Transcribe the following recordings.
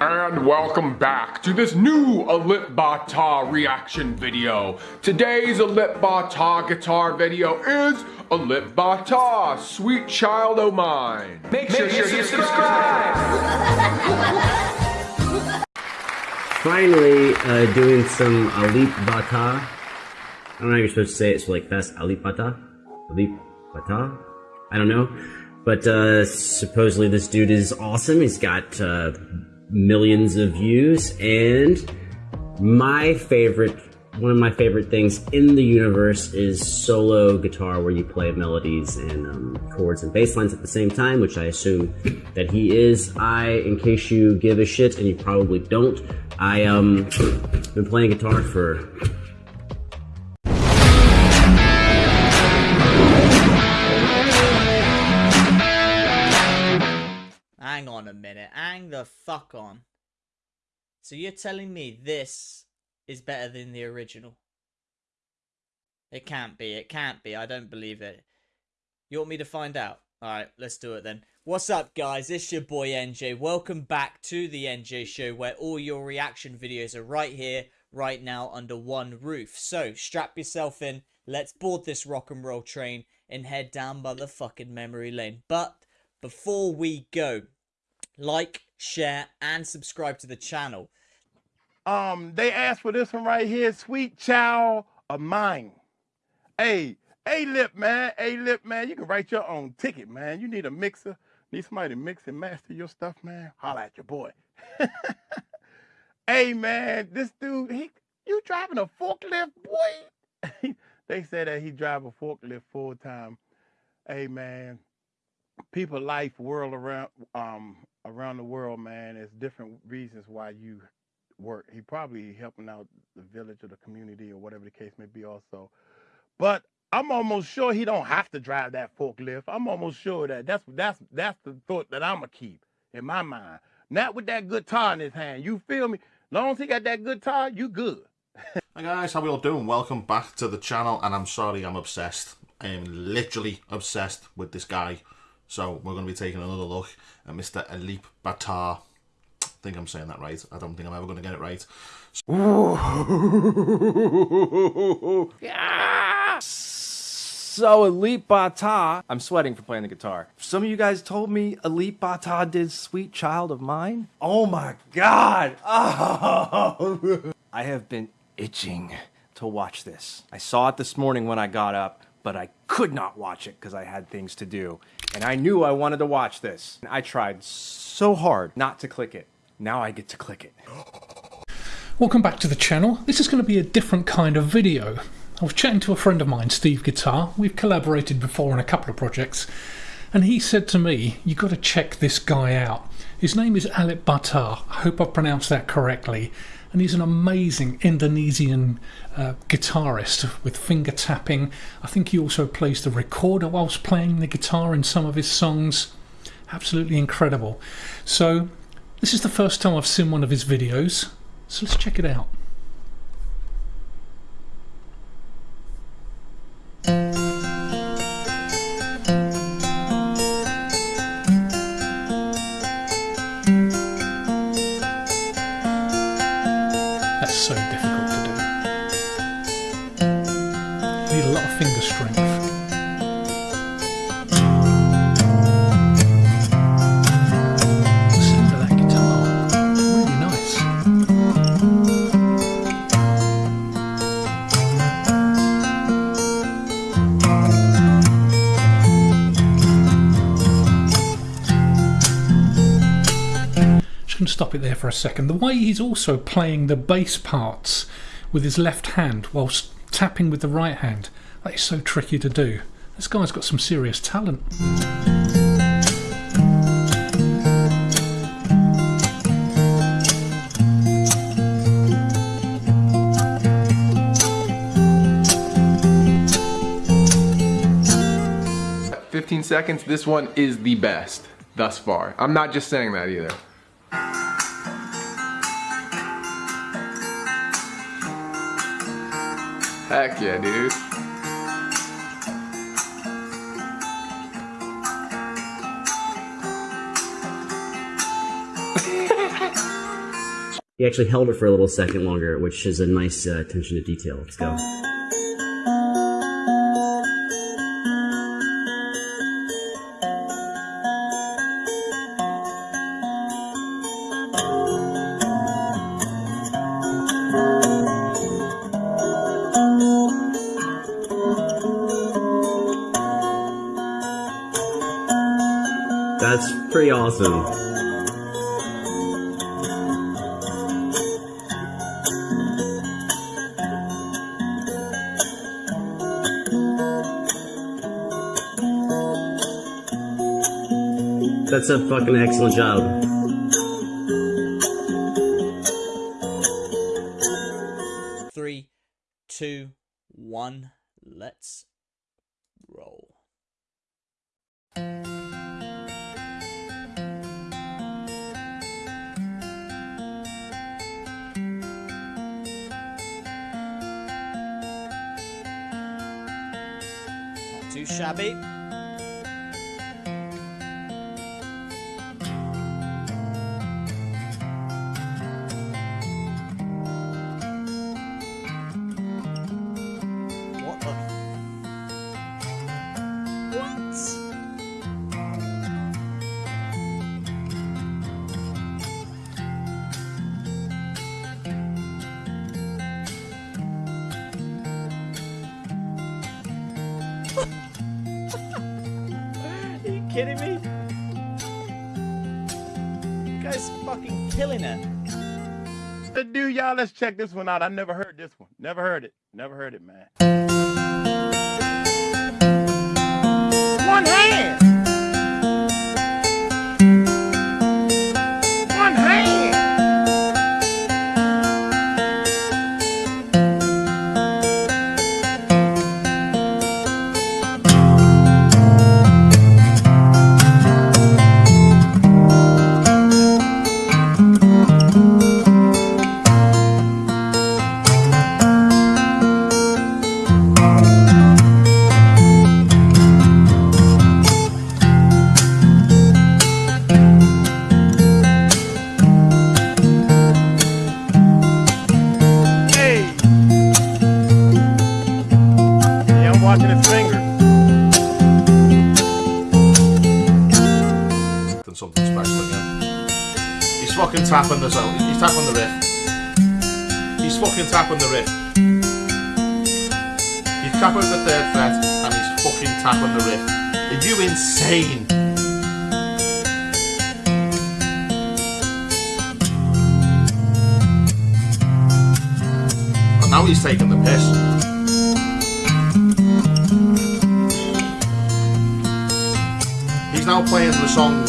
And welcome back to this new Alip Ba Ta reaction video. Today's Alip Ba Ta guitar video is Alip Ba Ta, Sweet Child O' Mine. Make sure, Make sure you subscribe! Finally, uh, doing some Alip Ba Ta. I don't know how you're supposed to say it, so like fast Alip Ba Ta? Alip Ba Ta? I don't know. But uh, supposedly this dude is awesome. He's got uh, millions of views, and my favorite, one of my favorite things in the universe is solo guitar where you play melodies and um, chords and bass lines at the same time, which I assume that he is. I, in case you give a shit, and you probably don't, I um been playing guitar for minute. Hang the fuck on. So you're telling me this is better than the original? It can't be. It can't be. I don't believe it. You want me to find out? Alright, let's do it then. What's up, guys? It's your boy NJ. Welcome back to the NJ Show, where all your reaction videos are right here, right now, under one roof. So, strap yourself in. Let's board this rock and roll train and head down by the fucking memory lane. But before we go, like, share, and subscribe to the channel. Um, they asked for this one right here, Sweet Child of Mine. Hey, A-Lip, man, A-Lip, man, you can write your own ticket, man. You need a mixer, need somebody to mix and master your stuff, man. Holla at your boy. hey, man, this dude, he, you driving a forklift, boy? they say that he drive a forklift full time. Hey, man, people life world around um around the world, man, there's different reasons why you work. He probably helping out the village or the community or whatever the case may be also. But I'm almost sure he don't have to drive that forklift. I'm almost sure that that's that's that's the thought that I'ma keep in my mind. Not with that guitar in his hand. You feel me? Long as he got that guitar, you good. Hi guys, how we all doing? Welcome back to the channel and I'm sorry I'm obsessed. I am literally obsessed with this guy. So we're going to be taking another look at Mr. Alip Ba Ta. I think I'm saying that right. I don't think I'm ever going to get it right. So Alip Ba Ta, I'm sweating for playing the guitar. Some of you guys told me Alip Ba Ta did Sweet Child of Mine. Oh my god! Oh. I have been itching to watch this. I saw it this morning when I got up, but I could not watch it because I had things to do. And I knew I wanted to watch this. I tried so hard not to click it. Now I get to click it. Welcome back to the channel. This is going to be a different kind of video. I was chatting to a friend of mine, Steve Guitar. We've collaborated before on a couple of projects. And he said to me, "You've got to check this guy out. His name is Alip Ba Ta. I hope I pronounced that correctly and he's an amazing Indonesian uh, guitarist with finger tapping. I think he also plays the recorder whilst playing the guitar in some of his songs. Absolutely incredible. So this is the first time I've seen one of his videos, so let's check it out. Stop it there for a second. The way he's also playing the bass parts with his left hand whilst tapping with the right hand, that is so tricky to do. This guy's got some serious talent. Fifteen seconds, this one is the best thus far. I'm not just saying that either. Heck yeah, dude. He actually held it for a little second longer, which is a nice uh, attention to detail. Let's go. That's pretty awesome. That's a fucking excellent job. Too shabby. The dude, y'all, let's check this one out. I never heard this one. Never heard it. Never heard it, man. One hand. Fucking tapping the zone. He's tapping the riff. He's fucking tapping the riff. He's tapping the third fret and he's fucking tapping the riff. Are you insane? And now he's taking the piss. He's now playing the song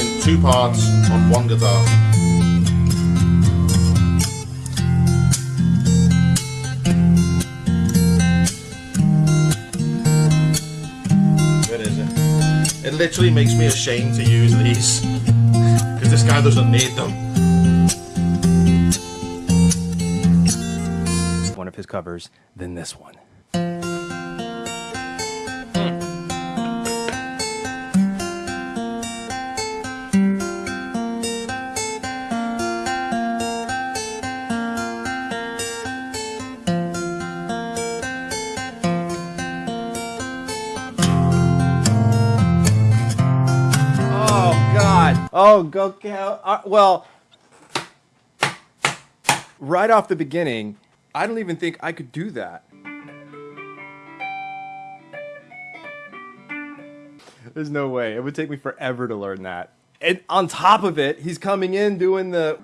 in two parts on one guitar. It? It literally makes me ashamed to use these because this guy doesn't need them. One of his covers than this one. Oh, go Cal. Uh, well, right off the beginning, I don't even think I could do that. There's no way. It would take me forever to learn that. And on top of it, he's coming in doing the.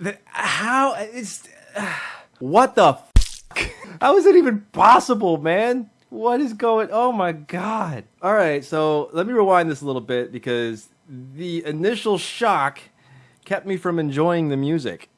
the how? It's. what the f? How is it even possible, man? What is going? Oh my god! All right, so let me rewind this a little bit because the initial shock kept me from enjoying the music.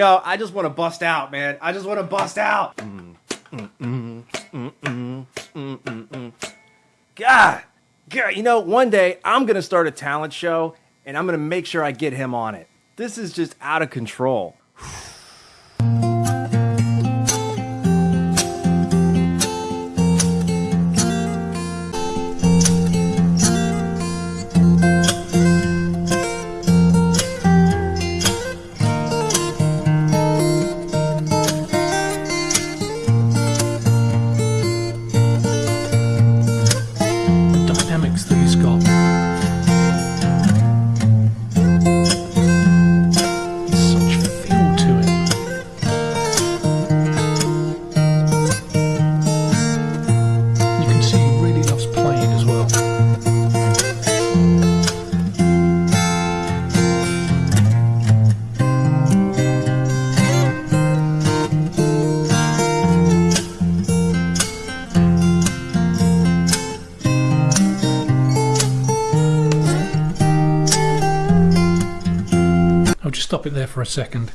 Know, I just want to bust out, man. I just want to bust out. God, God, you know, one day I'm gonna start a talent show, and I'm gonna make sure I get him on it. This is just out of control. For a second.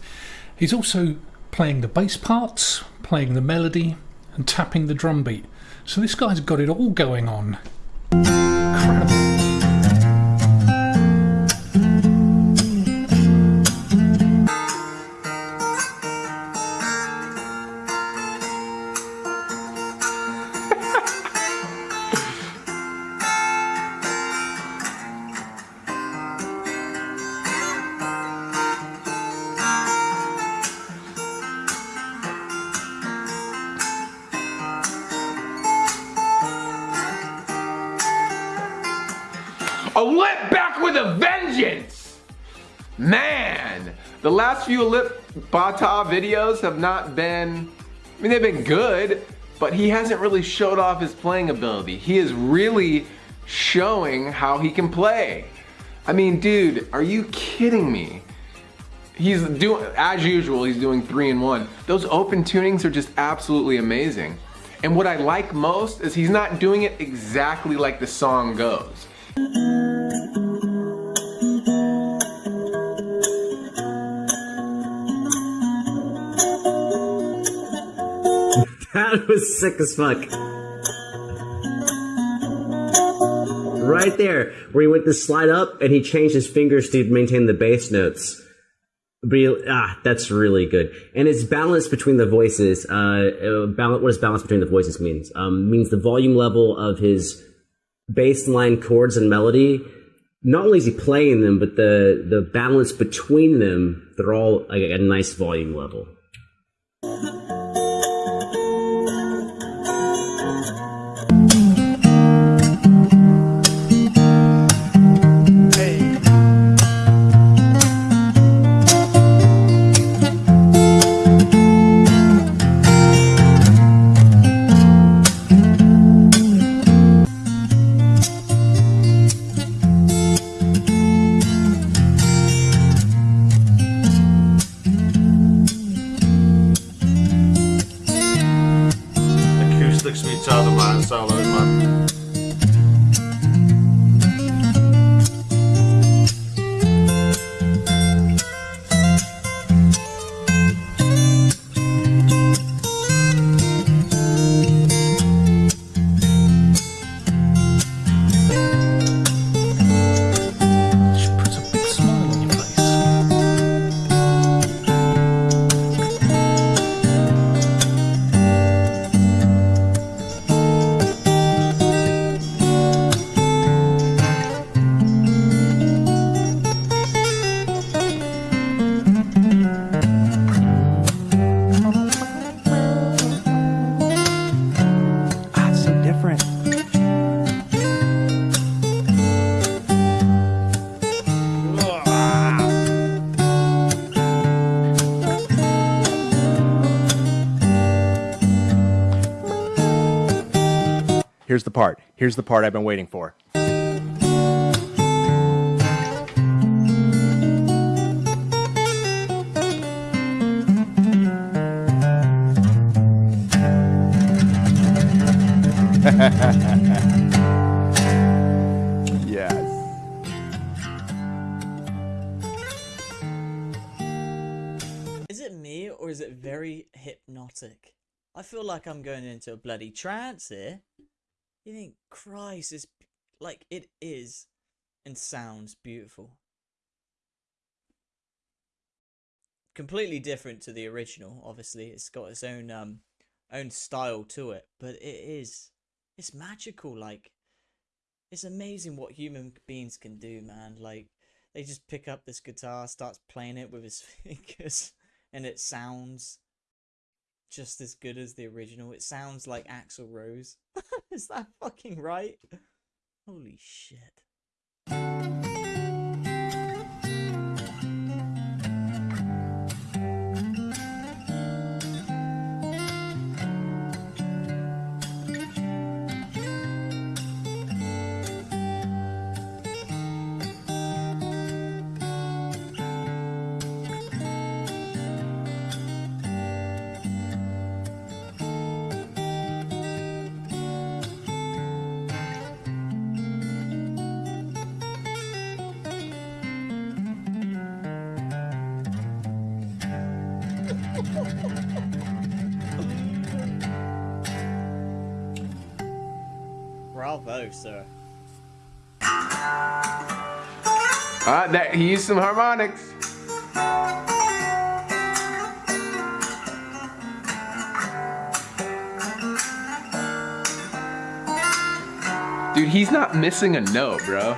He's also playing the bass parts, playing the melody, and tapping the drum beat. So this guy's got it all going on. Few lip Bata videos have not been, I mean, they've been good, but he hasn't really showed off his playing ability. He is really showing how he can play. I mean, dude, are you kidding me? He's doing, as usual, he's doing three and one. Those open tunings are just absolutely amazing. And what I like most is he's not doing it exactly like the song goes. That was sick as fuck. Right there, where he went to slide up and he changed his fingers to maintain the bass notes. He- ah, that's really good. And it's balance between the voices. Uh, uh, balance, what does balance between the voices means? Um, means the volume level of his bass line chords and melody. Not only is he playing them, but the the balance between them, they're all like a nice volume level. Child Here's the part I've been waiting for. yes. Is it me or is it very hypnotic. I feel like I'm going into a bloody trance here. You think, Christ, is like it is and sounds beautiful. Completely different to the original, obviously. It's got its own um own style to it, but it is it's magical like it's amazing what human beings can do, man. Like they just pick up this guitar, starts playing it with his fingers, and it sounds just as good as the original. It sounds like Axl Rose. Is that fucking right? Holy shit. Bravo, sir. Ah, that he used some harmonics. Dude, he's not missing a note, bro.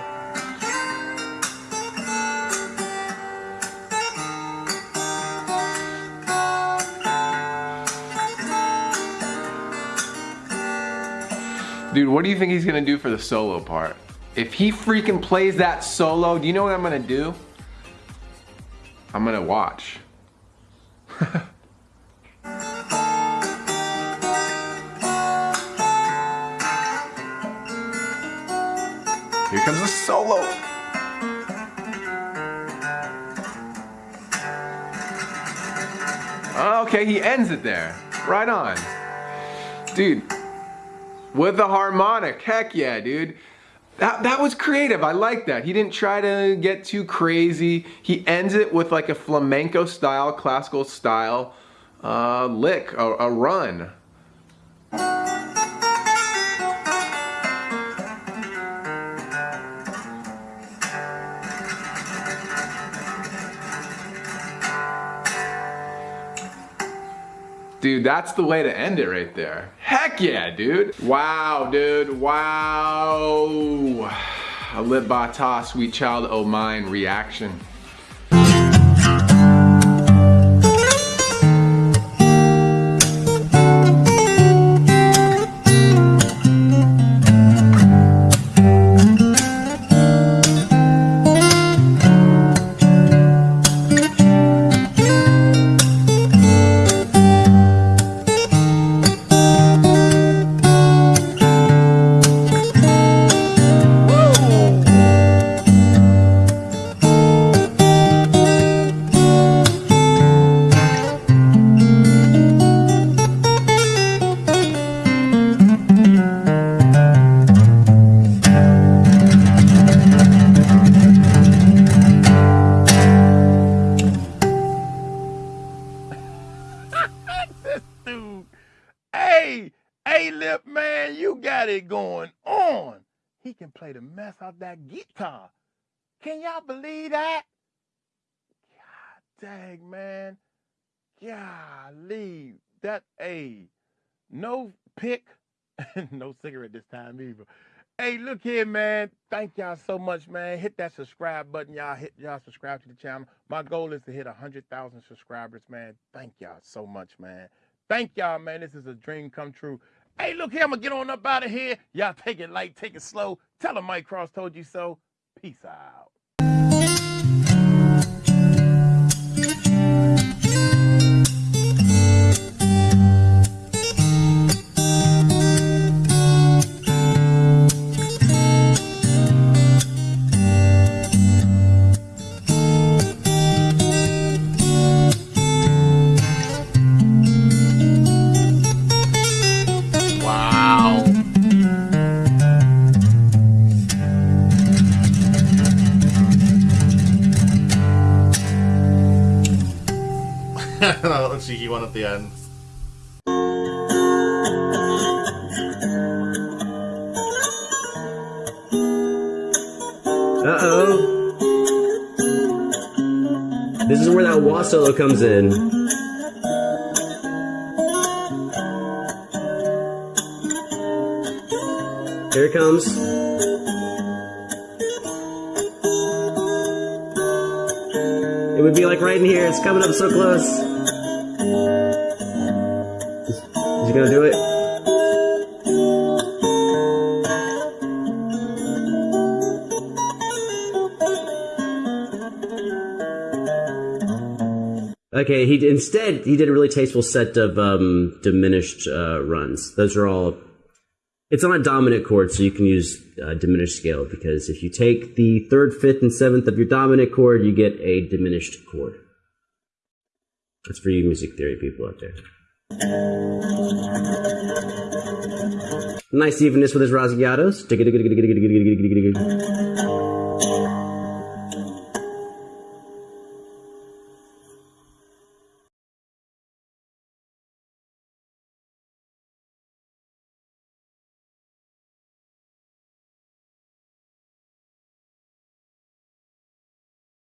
Dude, what do you think he's gonna do for the solo part? If he freaking plays that solo, do you know what I'm gonna do? I'm gonna watch. Here comes the solo. Okay, he ends it there. Right on. Dude, with the harmonic, heck yeah, dude. That, that was creative, I like that. He didn't try to get too crazy. He ends it with like a flamenco style, classical style uh, lick, a, a run. Dude, that's the way to end it right there. Heck yeah, dude. Wow, dude, wow. Alip Ba Ta, Sweet Child O' Mine reaction. Can y'all believe that? God dang, man. Golly. That, hey, no pick, no cigarette this time either. Hey, look here, man. Thank y'all so much, man. Hit that subscribe button. Y'all hit y'all subscribe to the channel. My goal is to hit 100,000 subscribers, man. Thank y'all so much, man. Thank y'all, man. This is a dream come true. Hey, look here. I'm to get on up out of here. Y'all take it light, take it slow. Tell them Mike Cross told you so. Peace out. One at the end. Uh oh. This is where that wah solo comes in. Here it comes. It would be like right in here. It's coming up so close. Do it? Okay, he instead he did a really tasteful set of um, diminished uh, runs. Those are all. It's on a dominant chord, so you can use uh, diminished scale because if you take the third, fifth, and seventh of your dominant chord, you get a diminished chord. That's for you music theory people out there. Nice evenness with his rasgueados.